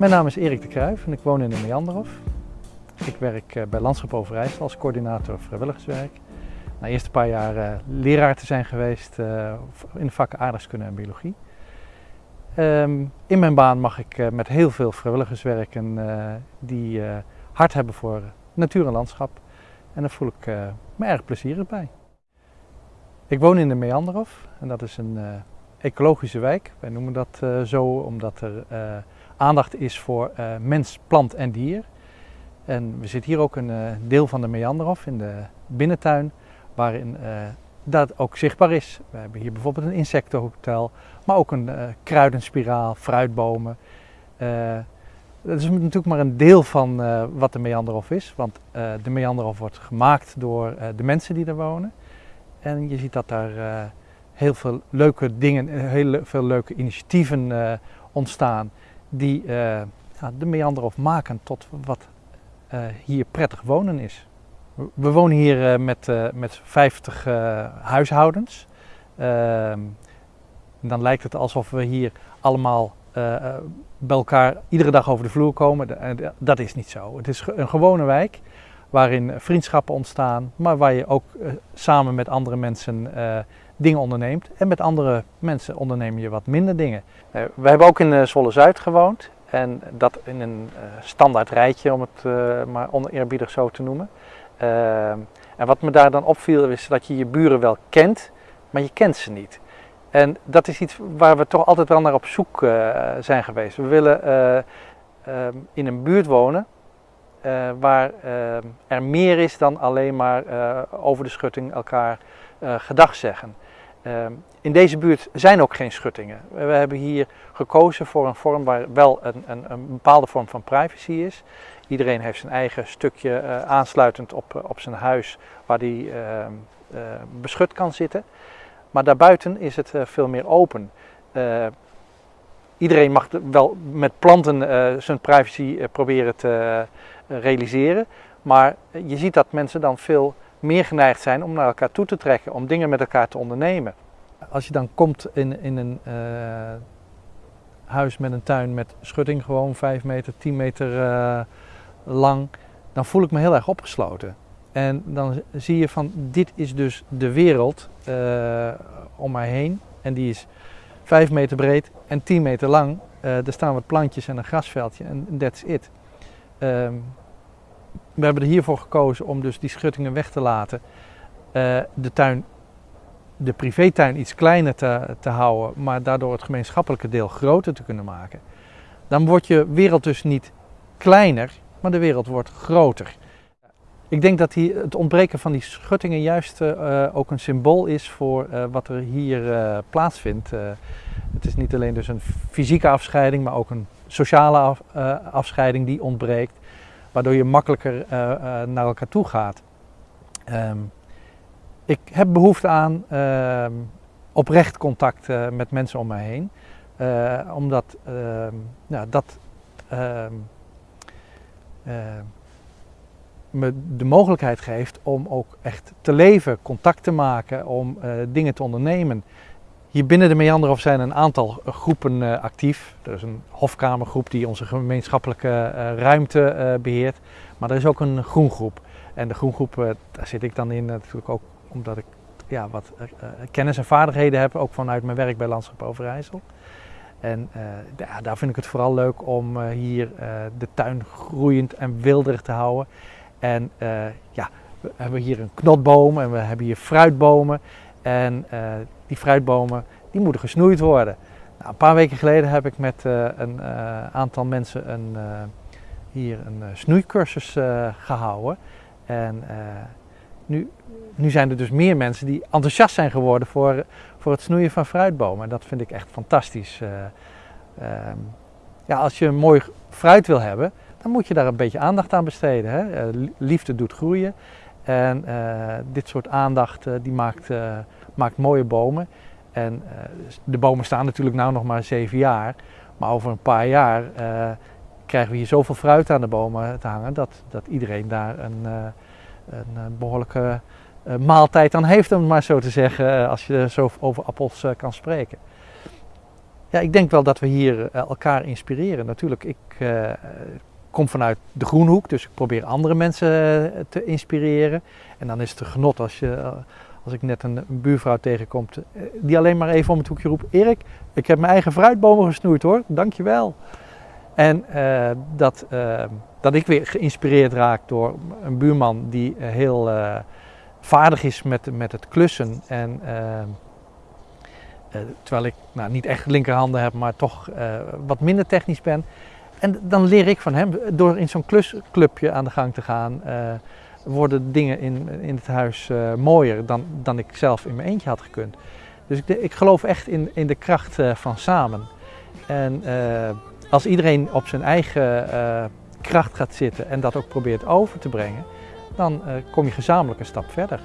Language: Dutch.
Mijn naam is Erik de Kruijf en ik woon in de Meanderhof. Ik werk eh, bij Landschap Overijssel als coördinator vrijwilligerswerk. Na eerst een paar jaar uh, leraar te zijn geweest uh, in de vakken aardrijkskunde en biologie. Um, in mijn baan mag ik met heel veel vrijwilligers werken die hart hebben voor natuur en landschap. En daar voel ik me erg plezierig bij. Ik woon in de Meanderhof en dat is een ecologische wijk. Wij noemen dat zo omdat er aandacht is voor uh, mens, plant en dier. En we zitten hier ook een uh, deel van de Meanderhof in de binnentuin, waarin uh, dat ook zichtbaar is. We hebben hier bijvoorbeeld een insectenhotel, maar ook een kruidenspiraal, fruitbomen. dat is natuurlijk maar een deel van wat de Meanderhof is, want de Meanderhof wordt gemaakt door de mensen die er wonen. En je ziet dat daar heel veel leuke dingen, heel veel leuke initiatieven ontstaan die uh, de Meanderhof maken tot wat uh, hier prettig wonen is. We wonen hier uh, met, met 50 huishoudens. Ehm, dan lijkt het alsof we hier allemaal bij elkaar iedere dag over de vloer komen. Dat is niet zo. Het is een gewone wijk waarin vriendschappen ontstaan, maar waar je ook samen met andere mensen dingen onderneemt. En met andere mensen onderneem je wat minder dingen. Uh, we hebben ook in uh, Zwolle Zuid gewoond. En dat in een uh, standaard rijtje, om het maar oneerbiedig zo te noemen. en wat me daar dan opviel is dat je je buren wel kent, maar je kent ze niet. En dat is iets waar we toch altijd wel naar op zoek zijn geweest. We willen in een buurt wonen waar er meer is dan alleen maar over de schutting elkaar gedag zeggen. Ehm, in deze buurt zijn ook geen schuttingen. We hebben hier gekozen voor een vorm waar wel een, een, een bepaalde vorm van privacy is. Iedereen heeft zijn eigen stukje uh, aansluitend op, eh, op zijn huis waar uh, uh, beschut kan zitten. Maar daarbuiten is het veel meer open. iedereen mag wel met planten zijn privacy proberen te realiseren. Maar je ziet dat mensen dan veel meer geneigd zijn om naar elkaar toe te trekken, om dingen met elkaar te ondernemen. Als je dan komt in, in een uh, huis met een tuin met schutting, gewoon 5 meter, 10 meter uh, lang, dan voel ik me heel erg opgesloten. En dan zie je van dit is dus de wereld uh, om mij heen. En die is 5 meter breed en 10 meter lang. er staan wat plantjes en een grasveldje en that's it. Ehm, we hebben er hiervoor gekozen om dus die schuttingen weg te laten. Uh, de tuin, de privétuin iets kleiner te, te houden, maar daardoor het gemeenschappelijke deel groter te kunnen maken. Dan wordt je wereld dus niet kleiner, maar de wereld wordt groter. Ik denk dat die, het ontbreken van die schuttingen juist uh, ook een symbool is voor wat er hier plaatsvindt. het is niet alleen dus een fysieke afscheiding, maar ook een sociale af, afscheiding die ontbreekt waardoor je makkelijker uh, uh, naar elkaar toe gaat. Um, ik heb behoefte aan uh, oprecht contact eh, met mensen om mij heen, omdat ehm, dat ehm, me de mogelijkheid geeft om ook echt te leven, contact te maken, om dingen te ondernemen. Hier binnen de Meanderhof zijn een aantal groepen uh, actief. Er is een hofkamergroep die onze gemeenschappelijke uh, ruimte uh, beheert. Maar er is ook een groengroep. En de groengroep, daar zit ik dan in natuurlijk ook omdat ik ja, wat kennis en vaardigheden heb, ook vanuit mijn werk bij Landschap Overijssel. En daar vind ik het vooral leuk om hier de tuin groeiend en wilderig te houden. En ja, we hebben hier een knotboom en we hebben hier fruitbomen. En die fruitbomen, die moeten gesnoeid worden. Nou, een paar weken geleden heb ik met uh, een uh, aantal mensen een, uh, hier een snoeicursus gehouden. En nu, nu zijn er dus meer mensen die enthousiast zijn geworden voor, voor het snoeien van fruitbomen. En dat vind ik echt fantastisch. Ehm, ja, als je een mooi fruit wil hebben, dan moet je daar een beetje aandacht aan besteden. Hè? liefde doet groeien. En dit soort aandacht die maakt maakt mooie bomen. En uh, de bomen staan natuurlijk nu nog maar zeven jaar. Maar over een paar jaar uh, krijgen we hier zoveel fruit aan de bomen te hangen dat, dat iedereen daar een, uh, een behoorlijke maaltijd aan heeft, om het maar zo te zeggen, als je zo over appels kan spreken. Ja, ik denk wel dat we hier eh, elkaar inspireren. Natuurlijk, ik kom vanuit de groenhoek, dus ik probeer andere mensen te inspireren. En dan is het een genot als, je, als ik net een, buurvrouw tegenkomt die alleen maar even om het hoekje roept: Erik, ik heb mijn eigen fruitbomen gesnoeid hoor, dankjewel. En uh, dat, uh, dat ik weer geïnspireerd raak door een buurman die heel vaardig is met, met het klussen. En terwijl ik nou, niet echt linkerhanden heb, maar toch wat minder technisch ben. En dan leer ik van hem, door in zo'n klusclubje aan de gang te gaan, worden dingen in, in het huis mooier dan, dan ik zelf in mijn eentje had gekund. Dus ik, ik geloof echt in, in de kracht van samen. En als iedereen op zijn eigen uh, kracht gaat zitten en dat ook probeert over te brengen, dan uh, kom je gezamenlijk een stap verder.